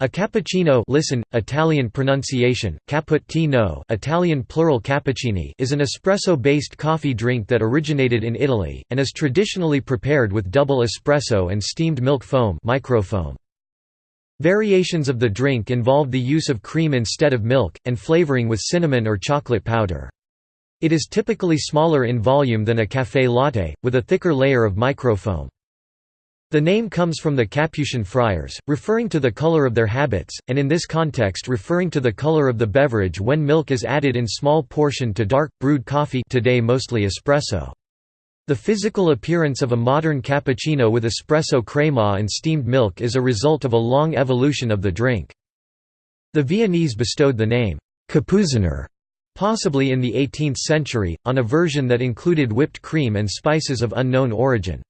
A cappuccino listen, Italian pronunciation, cappuccino Italian plural cappuccini is an espresso-based coffee drink that originated in Italy, and is traditionally prepared with double espresso and steamed milk foam microfoam. Variations of the drink involve the use of cream instead of milk, and flavoring with cinnamon or chocolate powder. It is typically smaller in volume than a café latte, with a thicker layer of microfoam. The name comes from the Capuchin friars, referring to the color of their habits, and in this context referring to the color of the beverage when milk is added in small portion to dark, brewed coffee today mostly espresso. The physical appearance of a modern cappuccino with espresso crema and steamed milk is a result of a long evolution of the drink. The Viennese bestowed the name, Kapuziner, possibly in the 18th century, on a version that included whipped cream and spices of unknown origin.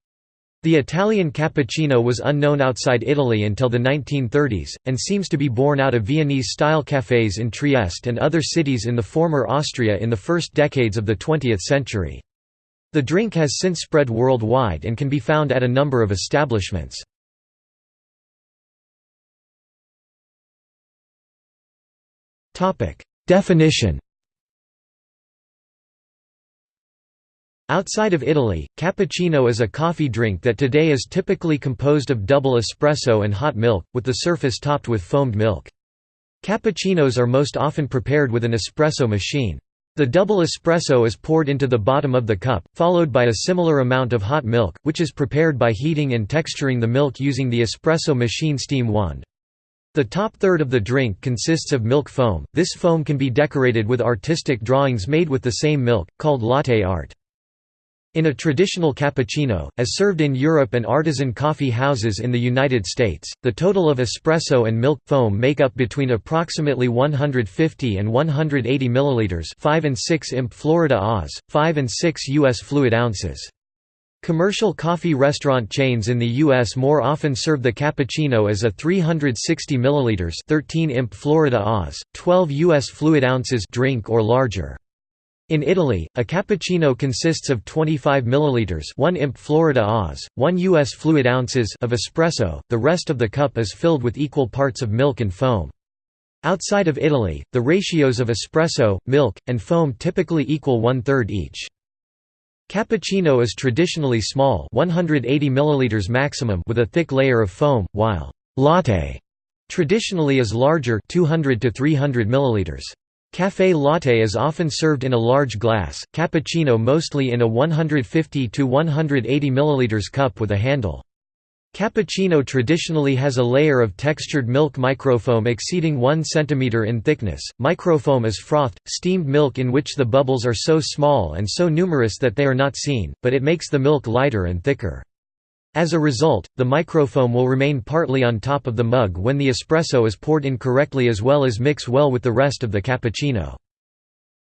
The Italian cappuccino was unknown outside Italy until the 1930s, and seems to be born out of Viennese-style cafés in Trieste and other cities in the former Austria in the first decades of the 20th century. The drink has since spread worldwide and can be found at a number of establishments. Definition Outside of Italy, cappuccino is a coffee drink that today is typically composed of double espresso and hot milk, with the surface topped with foamed milk. Cappuccinos are most often prepared with an espresso machine. The double espresso is poured into the bottom of the cup, followed by a similar amount of hot milk, which is prepared by heating and texturing the milk using the espresso machine steam wand. The top third of the drink consists of milk foam. This foam can be decorated with artistic drawings made with the same milk, called latte art. In a traditional cappuccino, as served in Europe and artisan coffee houses in the United States, the total of espresso and milk foam make up between approximately 150 and 180 milliliters, 5 and 6 imp Florida Oz, 5 and 6 US fluid ounces. Commercial coffee restaurant chains in the US more often serve the cappuccino as a 360 milliliters, 13 imp Florida Oz, 12 US fluid ounces drink or larger. In Italy, a cappuccino consists of 25 milliliters, 1 imp Florida Oz, 1 US fluid ounces of espresso. The rest of the cup is filled with equal parts of milk and foam. Outside of Italy, the ratios of espresso, milk, and foam typically equal one-third each. Cappuccino is traditionally small 180 milliliters maximum with a thick layer of foam, while «latte» traditionally is larger 200 to 300 milliliters. Café latte is often served in a large glass, cappuccino mostly in a 150 to 180 ml cup with a handle. Cappuccino traditionally has a layer of textured milk microfoam exceeding 1 cm in thickness. Microfoam is frothed, steamed milk in which the bubbles are so small and so numerous that they are not seen, but it makes the milk lighter and thicker. As a result, the microfoam will remain partly on top of the mug when the espresso is poured in correctly as well as mix well with the rest of the cappuccino.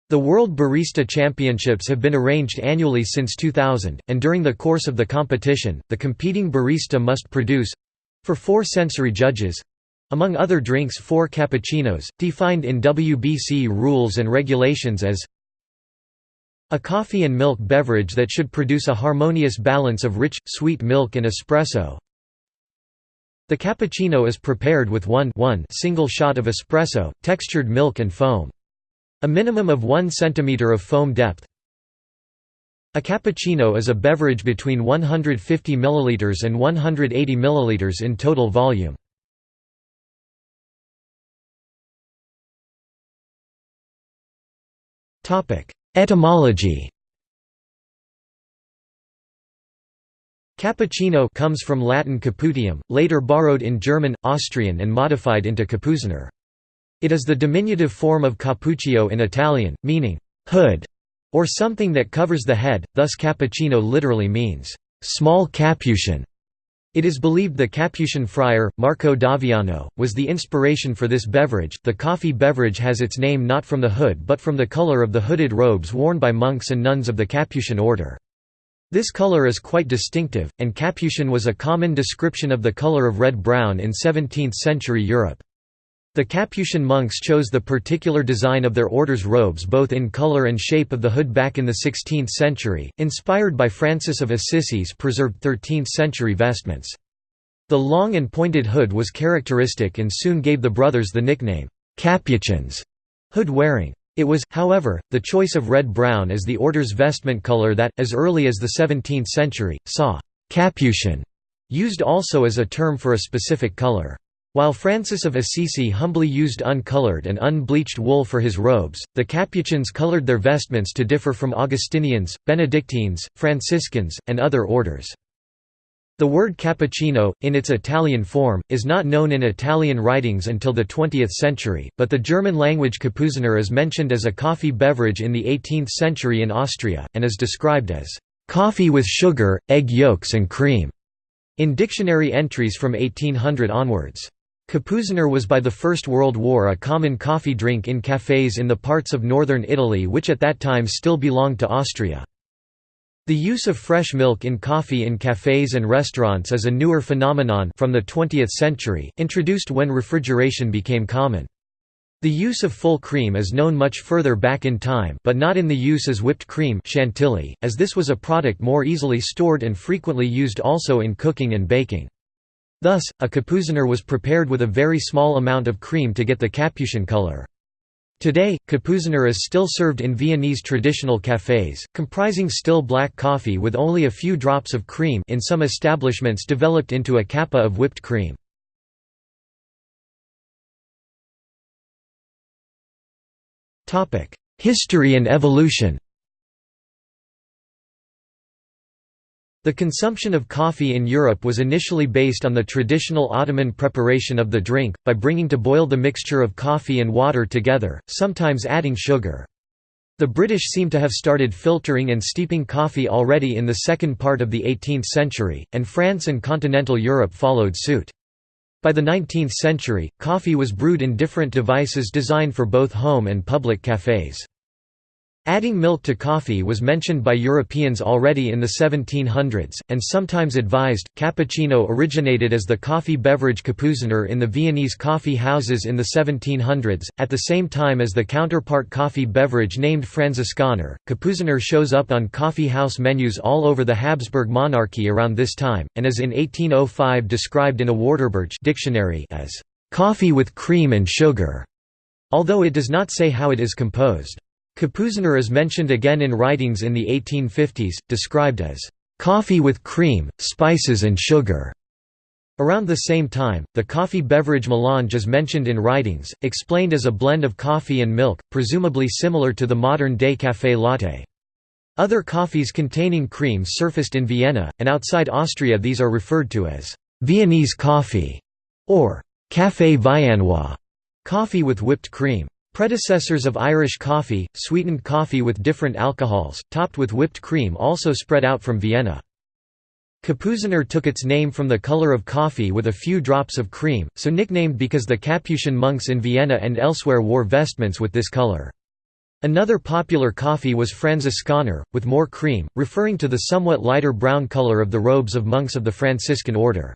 The World Barista Championships have been arranged annually since 2000, and during the course of the competition, the competing barista must produce—for four sensory judges—among other drinks four cappuccinos, defined in WBC rules and regulations as a coffee and milk beverage that should produce a harmonious balance of rich, sweet milk and espresso. The cappuccino is prepared with one, one single shot of espresso, textured milk and foam. A minimum of 1 cm of foam depth. A cappuccino is a beverage between 150 ml and 180 ml in total volume. Etymology Cappuccino comes from Latin caputium, later borrowed in German, Austrian and modified into capuziner. It is the diminutive form of cappuccio in Italian, meaning hood or something that covers the head, thus cappuccino literally means small capuchin. It is believed the Capuchin friar, Marco d'Aviano, was the inspiration for this beverage. The coffee beverage has its name not from the hood but from the color of the hooded robes worn by monks and nuns of the Capuchin order. This color is quite distinctive, and Capuchin was a common description of the color of red-brown in 17th-century Europe. The Capuchin monks chose the particular design of their order's robes both in color and shape of the hood back in the 16th century, inspired by Francis of Assisi's preserved 13th-century vestments. The long and pointed hood was characteristic and soon gave the brothers the nickname, Capuchins, hood wearing. It was, however, the choice of red-brown as the order's vestment color that, as early as the 17th century, saw «capuchin» used also as a term for a specific color. While Francis of Assisi humbly used uncolored and unbleached wool for his robes, the Capuchins colored their vestments to differ from Augustinians, Benedictines, Franciscans, and other orders. The word cappuccino, in its Italian form, is not known in Italian writings until the 20th century, but the German-language Kapuziner is mentioned as a coffee beverage in the 18th century in Austria, and is described as coffee with sugar, egg yolks and cream, in dictionary entries from 1800 onwards. Kapuziner was by the First World War a common coffee drink in cafés in the parts of northern Italy which at that time still belonged to Austria. The use of fresh milk in coffee in cafés and restaurants is a newer phenomenon from the 20th century, introduced when refrigeration became common. The use of full cream is known much further back in time but not in the use as whipped cream chantilly, as this was a product more easily stored and frequently used also in cooking and baking. Thus, a kapuziner was prepared with a very small amount of cream to get the capuchin color. Today, kapuziner is still served in Viennese traditional cafés, comprising still black coffee with only a few drops of cream in some establishments developed into a kappa of whipped cream. History and evolution The consumption of coffee in Europe was initially based on the traditional Ottoman preparation of the drink, by bringing to boil the mixture of coffee and water together, sometimes adding sugar. The British seem to have started filtering and steeping coffee already in the second part of the 18th century, and France and continental Europe followed suit. By the 19th century, coffee was brewed in different devices designed for both home and public cafés. Adding milk to coffee was mentioned by Europeans already in the 1700s, and sometimes advised. Cappuccino originated as the coffee beverage Kapuziner in the Viennese coffee houses in the 1700s, at the same time as the counterpart coffee beverage named Franziskaner. Kapuziner shows up on coffee house menus all over the Habsburg monarchy around this time, and is in 1805 described in a Wörterbuch dictionary as coffee with cream and sugar, although it does not say how it is composed. Kapuziner is mentioned again in writings in the 1850s, described as coffee with cream, spices and sugar. Around the same time, the coffee beverage melange is mentioned in writings, explained as a blend of coffee and milk, presumably similar to the modern-day café latte. Other coffees containing cream surfaced in Vienna, and outside Austria these are referred to as Viennese coffee or café viennois, coffee with whipped cream. Predecessors of Irish coffee, sweetened coffee with different alcohols, topped with whipped cream also spread out from Vienna. Kapuziner took its name from the color of coffee with a few drops of cream, so nicknamed because the Capuchin monks in Vienna and elsewhere wore vestments with this color. Another popular coffee was Franziskaner, with more cream, referring to the somewhat lighter brown color of the robes of monks of the Franciscan order.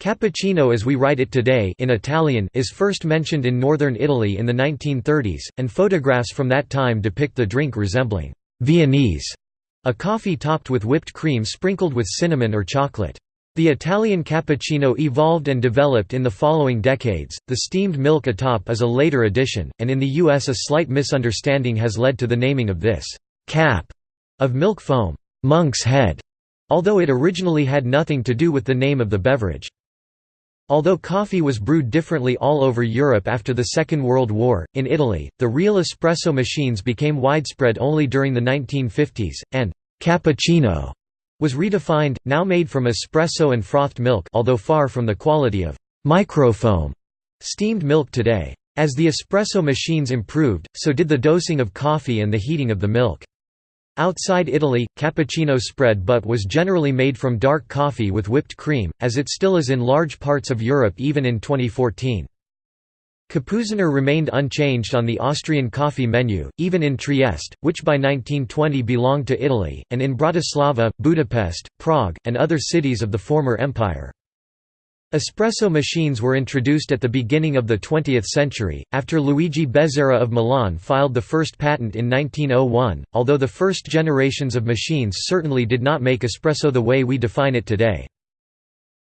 Cappuccino as we write it today in Italian is first mentioned in northern Italy in the 1930s, and photographs from that time depict the drink resembling Viennese, a coffee topped with whipped cream sprinkled with cinnamon or chocolate. The Italian cappuccino evolved and developed in the following decades. The steamed milk atop is a later addition, and in the US a slight misunderstanding has led to the naming of this cap of milk foam, monk's head, although it originally had nothing to do with the name of the beverage. Although coffee was brewed differently all over Europe after the Second World War, in Italy, the real espresso machines became widespread only during the 1950s, and «cappuccino» was redefined, now made from espresso and frothed milk although far from the quality of «microfoam» steamed milk today. As the espresso machines improved, so did the dosing of coffee and the heating of the milk. Outside Italy, cappuccino spread but was generally made from dark coffee with whipped cream, as it still is in large parts of Europe even in 2014. Kapuziner remained unchanged on the Austrian coffee menu, even in Trieste, which by 1920 belonged to Italy, and in Bratislava, Budapest, Prague, and other cities of the former empire. Espresso machines were introduced at the beginning of the 20th century, after Luigi Bezzera of Milan filed the first patent in 1901, although the first generations of machines certainly did not make espresso the way we define it today.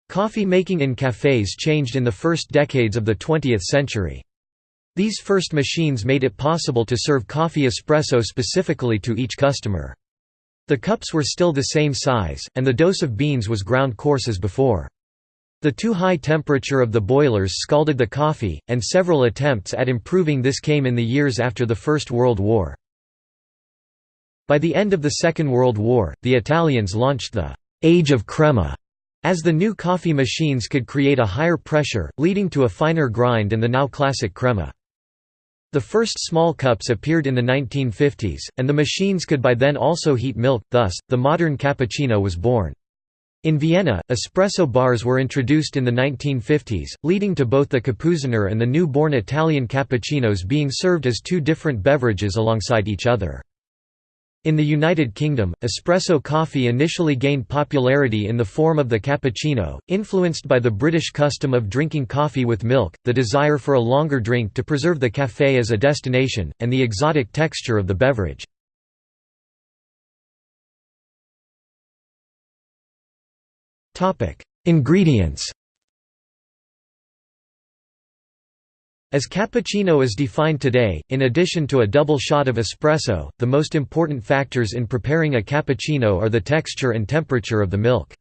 Coffee making in cafés changed in the first decades of the 20th century. These first machines made it possible to serve coffee espresso specifically to each customer. The cups were still the same size, and the dose of beans was ground coarse as before. The too high temperature of the boilers scalded the coffee, and several attempts at improving this came in the years after the First World War. By the end of the Second World War, the Italians launched the «Age of Crema» as the new coffee machines could create a higher pressure, leading to a finer grind and the now classic crema. The first small cups appeared in the 1950s, and the machines could by then also heat milk, thus, the modern cappuccino was born. In Vienna, espresso bars were introduced in the 1950s, leading to both the Kapuziner and the new-born Italian cappuccinos being served as two different beverages alongside each other. In the United Kingdom, espresso coffee initially gained popularity in the form of the cappuccino, influenced by the British custom of drinking coffee with milk, the desire for a longer drink to preserve the café as a destination, and the exotic texture of the beverage. Ingredients As cappuccino is defined today, in addition to a double shot of espresso, the most important factors in preparing a cappuccino are the texture and temperature of the milk.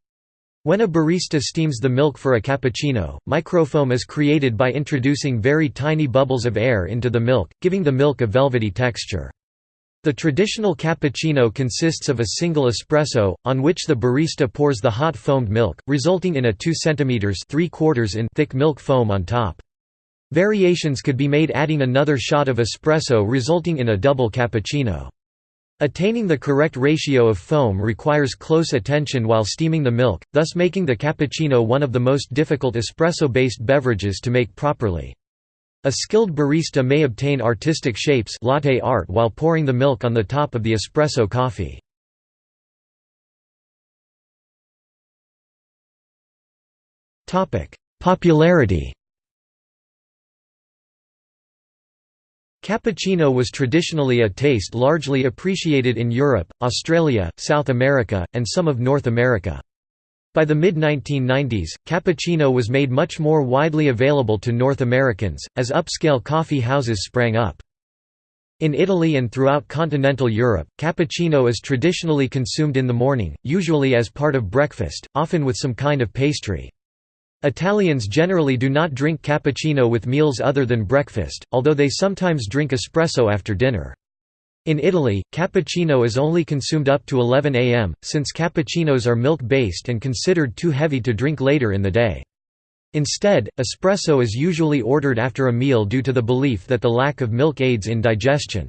When a barista steams the milk for a cappuccino, microfoam is created by introducing very tiny bubbles of air into the milk, giving the milk a velvety texture. The traditional cappuccino consists of a single espresso, on which the barista pours the hot foamed milk, resulting in a 2 cm 3 in thick milk foam on top. Variations could be made adding another shot of espresso resulting in a double cappuccino. Attaining the correct ratio of foam requires close attention while steaming the milk, thus making the cappuccino one of the most difficult espresso-based beverages to make properly. A skilled barista may obtain artistic shapes latte art while pouring the milk on the top of the espresso coffee. Popularity Cappuccino was traditionally a taste largely appreciated in Europe, Australia, South America, and some of North America. By the mid-1990s, cappuccino was made much more widely available to North Americans, as upscale coffee houses sprang up. In Italy and throughout continental Europe, cappuccino is traditionally consumed in the morning, usually as part of breakfast, often with some kind of pastry. Italians generally do not drink cappuccino with meals other than breakfast, although they sometimes drink espresso after dinner. In Italy, cappuccino is only consumed up to 11 am, since cappuccinos are milk-based and considered too heavy to drink later in the day. Instead, espresso is usually ordered after a meal due to the belief that the lack of milk aids in digestion.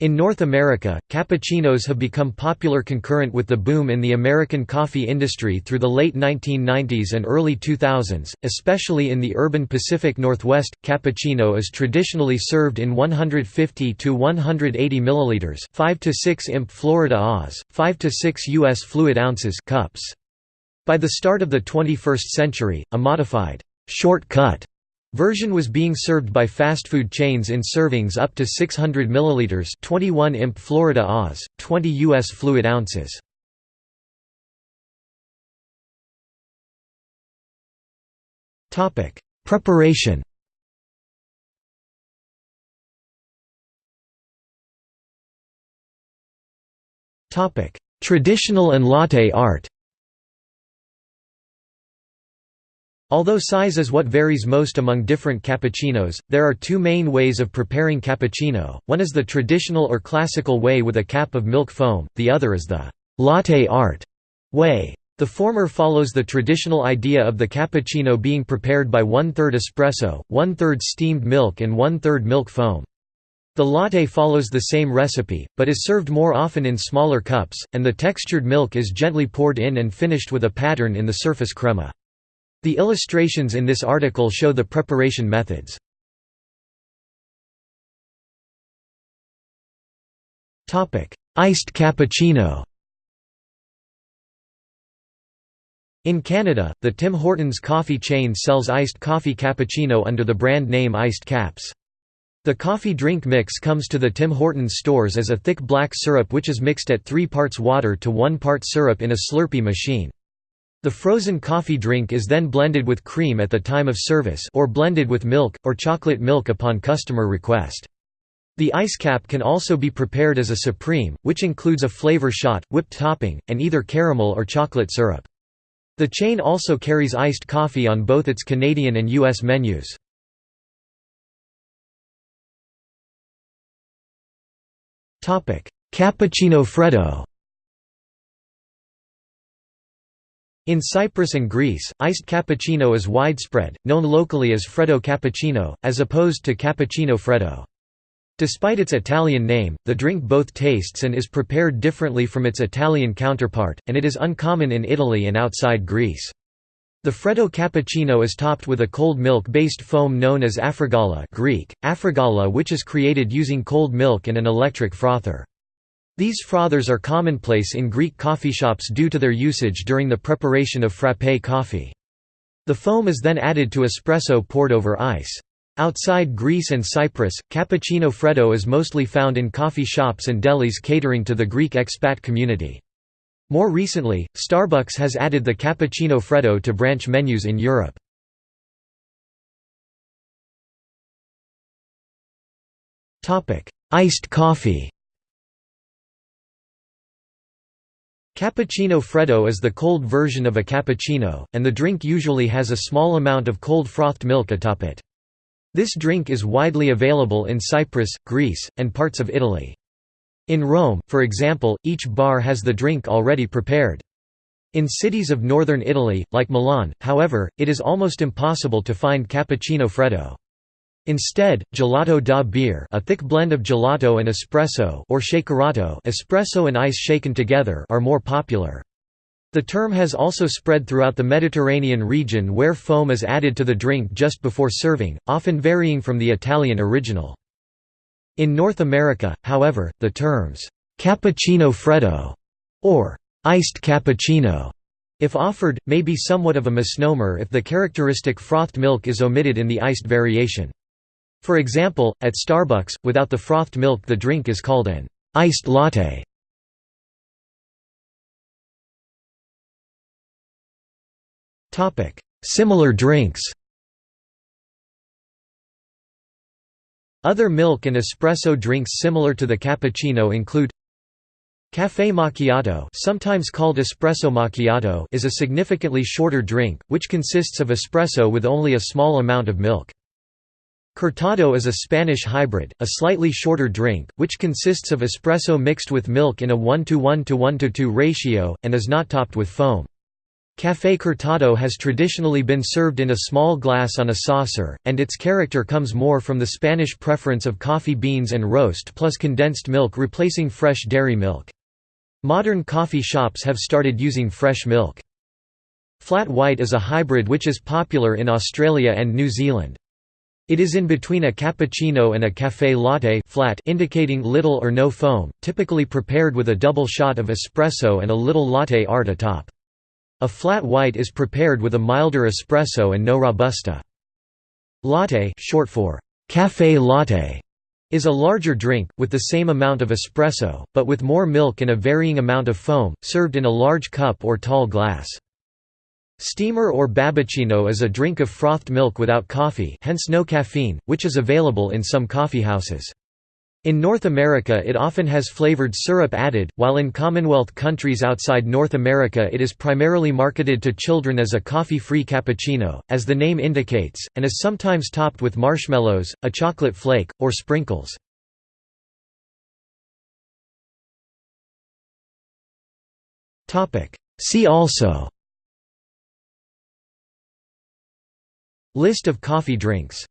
In North America, cappuccinos have become popular concurrent with the boom in the American coffee industry through the late 1990s and early 2000s, especially in the urban Pacific Northwest. Cappuccino is traditionally served in 150 to 180 milliliters, 5 to 6 imp Florida Oz, 5 to 6 US fluid ounces cups. By the start of the 21st century, a modified short cut Version was being served by fast food chains in servings up to 600 ml 21 imp Florida Oz, 20 U.S. fluid ounces. Preparation Traditional and latte art Although size is what varies most among different cappuccinos, there are two main ways of preparing cappuccino, one is the traditional or classical way with a cap of milk foam, the other is the «latte art» way. The former follows the traditional idea of the cappuccino being prepared by one-third espresso, one-third steamed milk and one-third milk foam. The latte follows the same recipe, but is served more often in smaller cups, and the textured milk is gently poured in and finished with a pattern in the surface crema. The illustrations in this article show the preparation methods. Iced cappuccino In Canada, the Tim Hortons coffee chain sells iced coffee cappuccino under the brand name Iced Caps. The coffee drink mix comes to the Tim Hortons stores as a thick black syrup which is mixed at 3 parts water to 1 part syrup in a Slurpee machine. The frozen coffee drink is then blended with cream at the time of service or blended with milk, or chocolate milk upon customer request. The ice cap can also be prepared as a supreme, which includes a flavor shot, whipped topping, and either caramel or chocolate syrup. The chain also carries iced coffee on both its Canadian and U.S. menus. Cappuccino Freddo In Cyprus and Greece, iced cappuccino is widespread, known locally as Freddo cappuccino, as opposed to cappuccino freddo. Despite its Italian name, the drink both tastes and is prepared differently from its Italian counterpart, and it is uncommon in Italy and outside Greece. The Freddo cappuccino is topped with a cold milk-based foam known as afrogalla Greek, afrogalla which is created using cold milk and an electric frother. These frothers are commonplace in Greek coffee shops due to their usage during the preparation of frappé coffee. The foam is then added to espresso poured over ice. Outside Greece and Cyprus, cappuccino freddo is mostly found in coffee shops and delis catering to the Greek expat community. More recently, Starbucks has added the cappuccino freddo to branch menus in Europe. Iced coffee Cappuccino freddo is the cold version of a cappuccino, and the drink usually has a small amount of cold frothed milk atop it. This drink is widely available in Cyprus, Greece, and parts of Italy. In Rome, for example, each bar has the drink already prepared. In cities of northern Italy, like Milan, however, it is almost impossible to find cappuccino freddo. Instead, gelato da bere a thick blend of gelato and espresso or shakerato espresso and ice shaken together are more popular. The term has also spread throughout the Mediterranean region where foam is added to the drink just before serving, often varying from the Italian original. In North America, however, the terms, "'cappuccino freddo' or "'iced cappuccino' if offered, may be somewhat of a misnomer if the characteristic frothed milk is omitted in the iced variation. For example, at Starbucks, without the frothed milk the drink is called an iced latte. Similar drinks Other milk and espresso drinks similar to the cappuccino include Café macchiato sometimes called espresso macchiato is a significantly shorter drink, which consists of espresso with only a small amount of milk. Cortado is a Spanish hybrid, a slightly shorter drink, which consists of espresso mixed with milk in a 1 to 1 to 1 to 2 ratio, and is not topped with foam. Café Cortado has traditionally been served in a small glass on a saucer, and its character comes more from the Spanish preference of coffee beans and roast plus condensed milk replacing fresh dairy milk. Modern coffee shops have started using fresh milk. Flat white is a hybrid which is popular in Australia and New Zealand. It is in between a cappuccino and a café latte flat indicating little or no foam, typically prepared with a double shot of espresso and a little latte art atop. A flat white is prepared with a milder espresso and no robusta. Latte short for café latte is a larger drink, with the same amount of espresso, but with more milk and a varying amount of foam, served in a large cup or tall glass. Steamer or babyccino is a drink of frothed milk without coffee hence no caffeine, which is available in some coffeehouses. In North America it often has flavored syrup added, while in Commonwealth countries outside North America it is primarily marketed to children as a coffee-free cappuccino, as the name indicates, and is sometimes topped with marshmallows, a chocolate flake, or sprinkles. See also List of coffee drinks